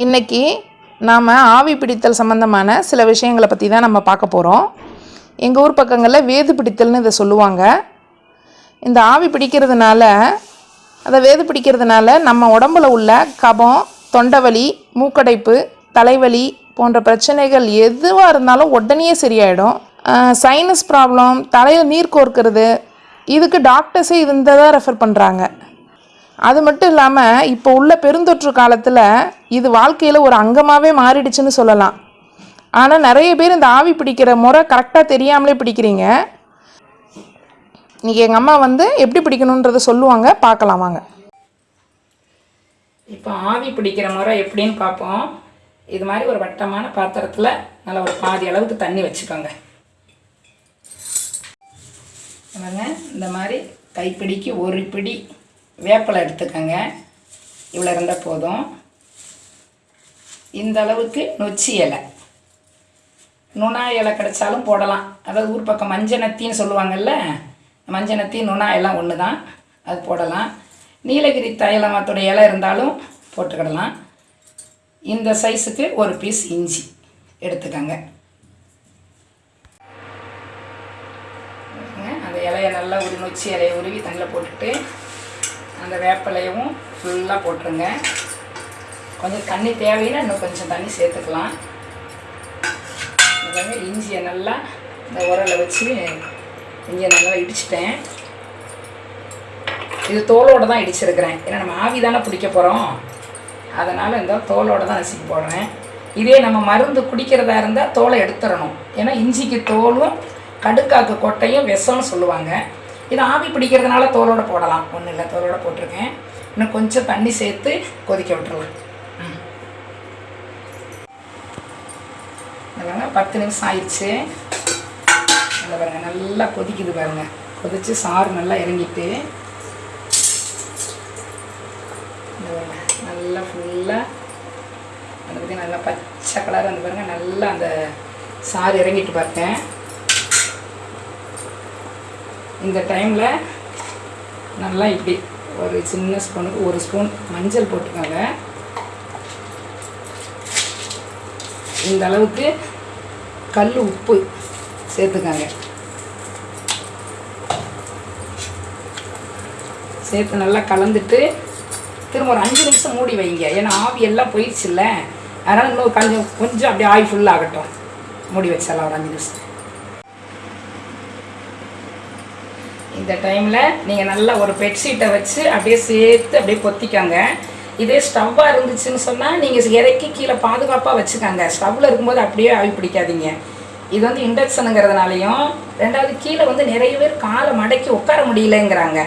இன்னைக்கு நாம் ஆவி பிடித்தல் சம்மந்தமான சில விஷயங்களை பற்றி தான் நம்ம பார்க்க போகிறோம் எங்கள் ஊர் பக்கங்களில் வேது பிடித்தல்னு இதை சொல்லுவாங்க. இந்த ஆவி பிடிக்கிறதுனால அதை வேது பிடிக்கிறதுனால நம்ம உடம்புல உள்ள கபம் தொண்டவலி மூக்கடைப்பு தலைவலி போன்ற பிரச்சனைகள் எதுவாக இருந்தாலும் உடனே சரியாயிடும். சைனஸ் ப்ராப்ளம் தலையில் நீர் கோர்க்கிறது இதுக்கு டாக்டர்ஸே இருந்ததாக தான் ரெஃபர் பண்ணுறாங்க அது மட்டும் இல்லாமல் இப்போ உள்ள பெருந்தொற்று காலத்தில் இது வாழ்க்கையில் ஒரு அங்கமாகவே மாறிடுச்சுன்னு சொல்லலாம். ஆனால் நிறைய பேர் இந்த ஆவி பிடிக்கிற முறை கரெக்டாக தெரியாமலே பிடிக்கிறீங்க. இன்றைக்கி எங்கள் அம்மா வந்து எப்படி பிடிக்கணுன்றதை சொல்லுவாங்க பார்க்கலாம் வாங்க. இப்போ ஆவி பிடிக்கிற முறை எப்படின்னு பார்ப்போம். இது மாதிரி ஒரு வட்டமான பாத்திரத்தில் நல்லா ஒரு பாதி அளவுக்கு தண்ணி வச்சுக்கோங்க. இந்த மாதிரி கைப்பிடிக்கு ஒரு பிடி வேப்பிலை எடுத்துக்கோங்க. இவ்வளோ இருந்தால் போதும். இந்த அளவுக்கு நொச்சி இலை. நுணா இலை கிடைச்சாலும் போடலாம். அதாவது ஊர் பக்கம் மஞ்சனத்தின்னு சொல்லுவாங்கல்ல மஞ்சனத்தி நுணா எல்லாம் ஒன்று தான் அது போடலாம். நீலகிரி தைலமத்தோட இலை இருந்தாலும் போட்டுக்கிடலாம். இந்த சைஸுக்கு ஒரு பீஸ் இஞ்சி எடுத்துக்கோங்க. அந்த இலையை நல்லா உரி நொச்சி இலையை உருவி தண்ணியில் போட்டுட்டு அந்த வேப்பிலையும் ஃபுல்லாக போட்டுருங்க. கொஞ்சம் தண்ணி தேவையில்லை இன்னும் கொஞ்சம் தண்ணி சேர்த்துக்கலாம். இதாங்க இஞ்சியை நல்லா இந்த உரலை வச்சு இஞ்சியை நல்லா இடிச்சிட்டேன். இது தோலோடு தான் இடிச்சிருக்கிறேன். ஏன்னா நம்ம ஆவி தானே பிடிக்க போகிறோம் அதனால் இந்த தோலோடு தான் நசுக்கி போடுறேன். இதே நம்ம மருந்து குடிக்கிறதா இருந்தால் தோலை எடுத்துடணும். ஏன்னா இஞ்சிக்கு தோலும் கடுக்காக்கு கொட்டையும் விஷம்னு சொல்லுவாங்க. இது ஆவி பிடிக்கிறதுனால தோலோடு போடலாம். ஒன்றும் இல்லை தோலோடு போட்டிருக்கேன். இன்னும் கொஞ்சம் தண்ணி சேர்த்து கொதிக்க விட்டுருலாம் இல்லைங்க பத்து நிமிஷம் ஆயிடுச்சு. நல்லா பாருங்கள் நல்லா கொதிக்குது பாருங்கள் கொதிச்சு சாறு நல்லா இறங்கிட்டு. நல்லா ஃபுல்லாக அதை பற்றி நல்லா பச்சை கலர் வந்து பாருங்கள் நல்லா அந்த சாறு இறங்கிட்டு பார்த்தேன் இந்த டைமில் நல்லா இப்படி ஒரு சின்ன ஸ்பூனுக்கு ஒரு ஸ்பூன் மஞ்சள் போட்டுக்கோங்க. இந்த அளவுக்கு கல் உப்பு சேர்த்துக்கோங்க. சேர்த்து நல்லா கலந்துட்டு திரும்ப ஒரு அஞ்சு நிமிஷம் மூடி வைங்க. ஏன்னா ஆவி எல்லாம் போயிடுச்சுல்ல. அதனால் இன்னும் கொஞ்சம் கொஞ்சம் அப்படியே ஆய் ஃபுல்லாகட்டும் மூடி வச்சிடலாம் ஒரு அஞ்சு நிமிஷம். இந்த டைமில் நீங்கள் நல்லா ஒரு பெட்ஷீட்டை வச்சு அப்படியே சேர்த்து அப்படியே பொத்திக்கோங்க. இதே ஸ்டவ்வாக இருந்துச்சுன்னு சொன்னால் நீங்கள் இறக்கி கீழே பாதுகாப்பாக வச்சுக்கோங்க. ஸ்டவ்வில் இருக்கும்போது அப்படியே ஆவி பிடிக்காதீங்க. இது வந்து இண்டக்ஷனுங்கிறதுனாலையும் ரெண்டாவது கீழே வந்து நிறைய பேர் காலை மடக்கி உட்கார முடியலங்கிறாங்க.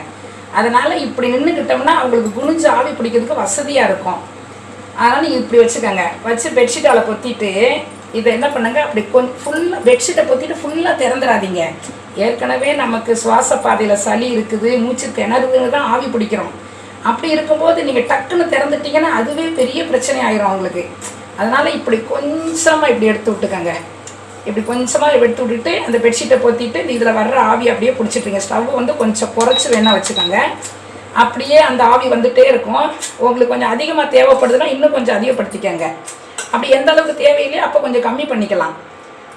அதனால் இப்படி நின்றுக்கிட்டோம்னா அவங்களுக்கு குனிஞ்சு ஆவி பிடிக்கிறதுக்கு வசதியாக இருக்கும். அதனால் நீங்கள் இப்படி வச்சுக்கோங்க. வச்சு பெட்ஷீட்டால் பொத்திட்டு இதை என்ன பண்ணுங்க? அப்படி கொஞ்சம் ஃபுல்லாக பெட்ஷீட்டை பொத்திட்டு ஃபுல்லாக திறந்துடாதீங்க ஏற்கனவே நமக்கு சுவாச பாதையில் சளி இருக்குது மூச்சு திணறுதுன்னு தான் ஆவி பிடிக்கிறோம். அப்படி இருக்கும்போது நீங்கள் டக்குன்னு திறந்துட்டீங்கன்னா அதுவே பெரிய பிரச்சனை ஆயிரும் அவங்களுக்கு அதனால் இப்படி கொஞ்சமாக இப்படி எடுத்து விட்டுக்கோங்க. இப்படி கொஞ்சமாக எடுத்து விட்டுட்டு அந்த பெட்ஷீட்டை பொத்திட்டு இதில் வர்ற ஆவி அப்படியே பிடிச்சிட்ருங்க ஸ்டவ் வந்து கொஞ்சம் குறைச்சி வேணால் வச்சுக்கோங்க. அப்படியே அந்த ஆவி வந்துகிட்டே இருக்கும். உங்களுக்கு கொஞ்சம் அதிகமாக தேவைப்படுதுன்னா இன்னும் கொஞ்சம் அதிகப்படுத்திக்கங்க. அப்படி எந்த அளவுக்கு தேவையில்லையோ அப்போ கொஞ்சம் கம்மி பண்ணிக்கலாம்.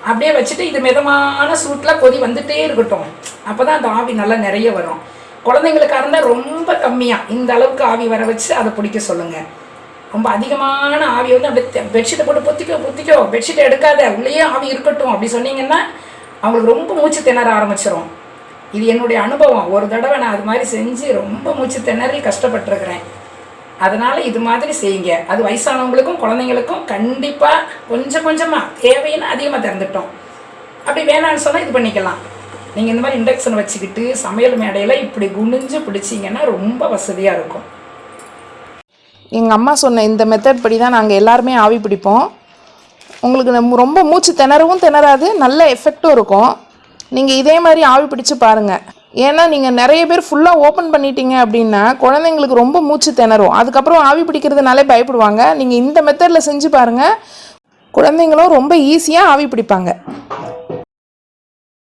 அப்படியே வச்சுட்டு இது மிதமான சூட்டில் கொதி வந்துகிட்டே இருக்கட்டும். அப்போ தான் அந்த ஆவி நல்லா நிறைய வரும். குழந்தைங்களுக்காக இருந்தால் ரொம்ப கம்மியாக இந்த அளவுக்கு ஆவி வர வச்சு அதை பிடிக்க சொல்லுங்கள் ரொம்ப அதிகமான ஆவி வந்து அப்படியே பெட்ஷீட்டை போட்டு பொத்திக்கோ பொத்திக்கோ. பெட்ஷீட்டை எடுக்காத. உள்ளேயே ஆவி இருக்கட்டும். அப்படி சொன்னீங்கன்னா அவங்களுக்கு ரொம்ப மூச்சு திணற ஆரம்பிச்சிடும் இது என்னுடைய அனுபவம். ஒரு தடவை நான் அது மாதிரி செஞ்சு ரொம்ப மூச்சு திணறி கஷ்டப்பட்டுருக்கிறேன். அதனால் இது மாதிரி செய்யுங்க. அது வயசானவங்களுக்கும் குழந்தைங்களுக்கும் கண்டிப்பாக கொஞ்சம் கொஞ்சமாக தேவைன்னு அதிகமாக திறந்துட்டோம். அப்படி வேணான்னு சொன்னால் இது பண்ணிக்கலாம். நீங்கள் இந்த மாதிரி இண்டக்ஷன் வச்சுக்கிட்டு சமையல் மேடையில் இப்படி குனிஞ்சு பிடிச்சிங்கன்னா ரொம்ப வசதியாக இருக்கும். எங்கள் அம்மா சொன்ன இந்த மெத்தட் படி தான் நாங்கள் எல்லாருமே ஆவி பிடிப்போம். உங்களுக்கு ரொம்ப மூச்சு திணறவும் திணறாது நல்ல எஃபெக்டும் இருக்கும். நீங்கள் இதே மாதிரி ஆவி பிடிச்சு பாருங்கள் ஏன்னா நீங்கள் நிறைய பேர் ஃபுல்லாக ஓப்பன் பண்ணிட்டீங்க அப்படின்னா குழந்தைங்களுக்கு ரொம்ப மூச்சு திணறும். அதுக்கப்புறம் ஆவி பிடிக்கிறதுனாலே பயப்படுவாங்க. நீங்கள் இந்த மெத்தடில் செஞ்சு பாருங்கள் குழந்தைங்களும் ரொம்ப ஈஸியாக ஆவி பிடிப்பாங்க.